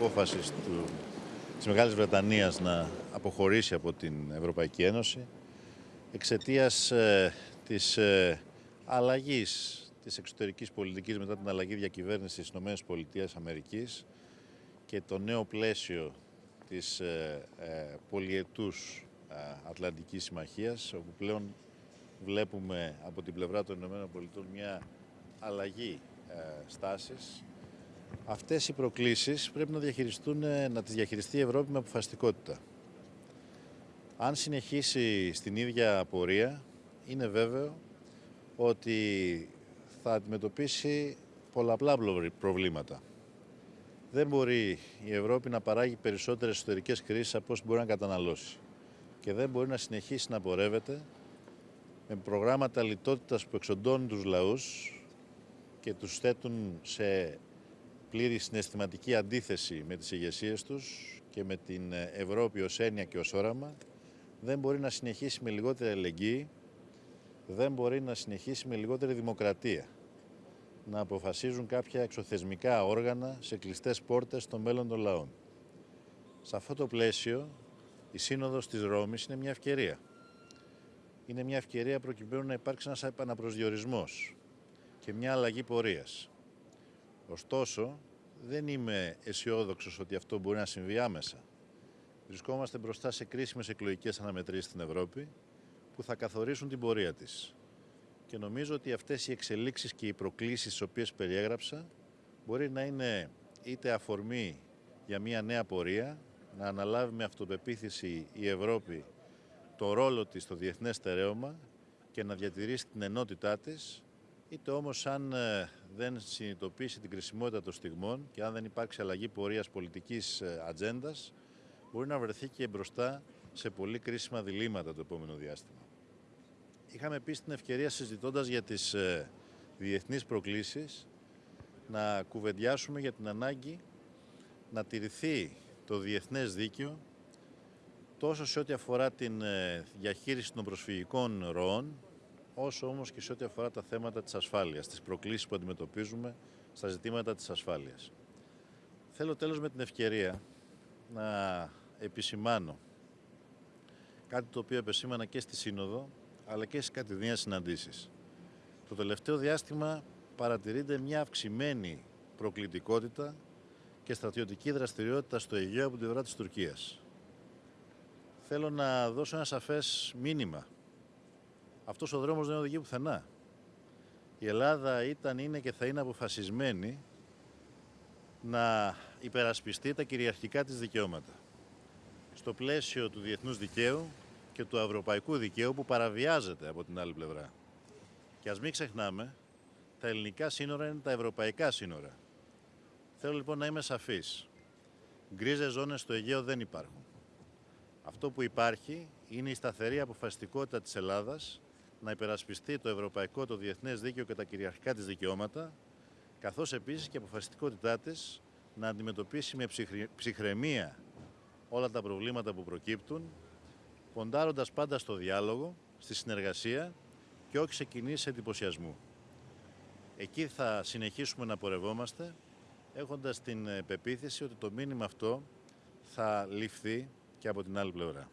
απόφασης του, της Μεγάλης Βρετανίας να αποχωρήσει από την Ευρωπαϊκή Ένωση εξαιτίας ε, της ε, αλλαγής της εξωτερικής πολιτικής μετά την αλλαγή διακυβέρνησης στις ΗΠΑ και το νέο πλαίσιο της ε, ε, πολιετούς ε, Ατλαντικής Συμμαχίας, όπου πλέον βλέπουμε από την πλευρά των ΗΠΑ μια αλλαγή ε, στάσης. Αυτές οι προκλήσεις πρέπει να, διαχειριστούν, ε, να τις διαχειριστεί η Ευρώπη με αποφασιστικότητα. Αν συνεχίσει στην ίδια πορεία, είναι βέβαιο ότι θα αντιμετωπίσει πολλαπλά προβλήματα. Δεν μπορεί η Ευρώπη να παράγει περισσότερες εσωτερικές κρίσεις από όσο μπορεί να καταναλώσει. Και δεν μπορεί να συνεχίσει να πορεύεται με προγράμματα λιτότητας που εξοντώνουν τους λαούς και τους θέτουν σε πλήρη συναισθηματική αντίθεση με τις ηγεσίες τους και με την Ευρώπη ως έννοια και ως όραμα, δεν μπορεί να συνεχίσει με λιγότερη ελεγγύη, δεν μπορεί να συνεχίσει με λιγότερη δημοκρατία. Να αποφασίζουν κάποια εξωθεσμικά όργανα σε κλειστές πόρτες των μέλλον των λαών. Σε αυτό το πλαίσιο, η Σύνοδος της Ρώμης είναι μια ευκαιρία. Είναι μια ευκαιρία προκειμένου να υπάρξει ένας επαναπροσδιορισμός και μια αλλαγή πορείας. Ωστόσο, δεν είμαι αισιόδοξος ότι αυτό μπορεί να συμβεί άμεσα. Βρισκόμαστε μπροστά σε κρίσιμες εκλογικές αναμετρήσεις στην Ευρώπη που θα καθορίσουν την πορεία της. Και νομίζω ότι αυτές οι εξελίξεις και οι προκλήσεις τις οποίες περιέγραψα μπορεί να είναι είτε αφορμή για μια νέα πορεία, να αναλάβει με αυτοπεποίθηση η Ευρώπη το ρόλο της στο διεθνές στερέωμα και να διατηρήσει την ενότητά της, είτε όμως αν ε, δεν συνειδητοποιήσει την κρισιμότητα των στιγμών και αν δεν υπάρξει αλλαγή πορείας πολιτικής ε, ατζέντας, μπορεί να βρεθεί και μπροστά σε πολύ κρίσιμα διλήμματα το επόμενο διάστημα. Είχαμε επίσης την ευκαιρία συζητώντας για τις ε, διεθνείς προκλήσεις να κουβεντιάσουμε για την ανάγκη να τηρηθεί το διεθνές δίκαιο τόσο σε ό,τι αφορά την ε, διαχείριση των προσφυγικών ροών, όσο όμως και σε ό,τι αφορά τα θέματα της ασφάλειας, τις προκλήσεις που αντιμετωπίζουμε στα ζητήματα της ασφάλειας. Θέλω τέλος με την ευκαιρία να επισημάνω κάτι το οποίο επεσήμανα και στη Σύνοδο, αλλά και στις κατηδίαν συναντήσεις. Το τελευταίο διάστημα παρατηρείται μια αυξημένη προκλητικότητα και στρατιωτική δραστηριότητα στο Αιγαίο από την πλευρά της Τουρκίας. Θέλω να δώσω ένα σαφές μήνυμα. Αυτός ο δρόμος δεν οδηγεί πουθενά. Η Ελλάδα ήταν, είναι και θα είναι αποφασισμένη να υπερασπιστεί τα κυριαρχικά της δικαιώματα. Στο πλαίσιο του διεθνούς δικαίου και του ευρωπαϊκού δικαίου που παραβιάζεται από την άλλη πλευρά. Και ας μην ξεχνάμε, τα ελληνικά σύνορα είναι τα ευρωπαϊκά σύνορα. Θέλω λοιπόν να είμαι σαφής. Γκρίζες ζώνες στο Αιγαίο δεν υπάρχουν. Αυτό που υπάρχει είναι η σταθερή αποφασιστικότητα της Ελλάδας να υπερασπιστεί το ευρωπαϊκό, το διεθνές δίκαιο και τα κυριαρχικά της δικαιώματα, καθώς επίσης και η αποφασιστικότητά της να αντιμετωπίσει με ψυχραιμία όλα τα προβλήματα που προκύπτουν, ποντάροντας πάντα στο διάλογο, στη συνεργασία και όχι σε κινήσεις εντυπωσιασμού. Εκεί θα συνεχίσουμε να πορευόμαστε, έχοντας την πεποίθηση ότι το μήνυμα αυτό θα ληφθεί και από την άλλη πλευρά.